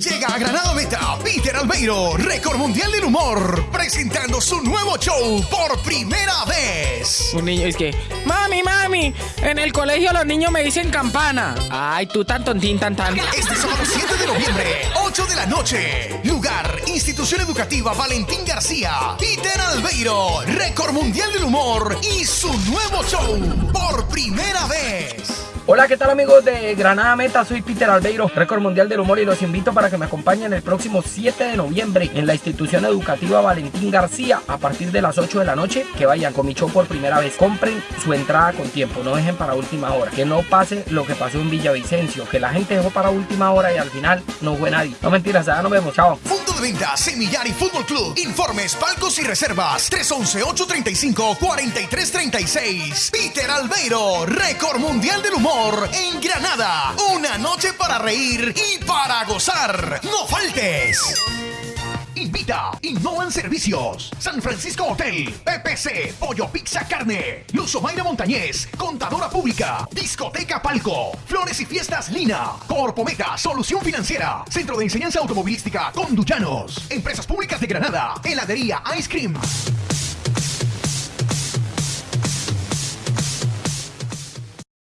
Llega a Granada Meta Peter Albeiro, récord mundial del humor, presentando su nuevo show por primera vez. Un niño es que, mami, mami, en el colegio los niños me dicen campana. Ay, tú tan tontín, tan tan. Este sábado 7 de noviembre, 8 de la noche. Lugar, Institución Educativa Valentín García. Peter Albeiro, récord mundial del humor y su nuevo show por primera vez. Hola, ¿qué tal amigos de Granada Meta? Soy Peter Albeiro, récord mundial del humor y los invito para que me acompañen el próximo 7 de noviembre en la institución educativa Valentín García a partir de las 8 de la noche. Que vayan con mi show por primera vez. Compren su entrada con tiempo, no dejen para última hora. Que no pase lo que pasó en Villavicencio, que la gente dejó para última hora y al final no fue nadie. No mentiras, ya nos vemos, chao. Punto de venta Semillar y Fútbol Club. Informes, palcos y reservas 311-835-4336. Peter Albeiro, récord mundial del humor en Granada. Una noche para reír y para gozar. ¡No faltes! Invita Innovan Servicios, San Francisco Hotel, PPC, Pollo Pizza Carne, Luzomaira Montañez, Contadora Pública, Discoteca Palco, Flores y Fiestas Lina, Corpometa, Solución Financiera, Centro de Enseñanza Automovilística Conduyanos, Empresas Públicas de Granada, Heladería Ice Cream.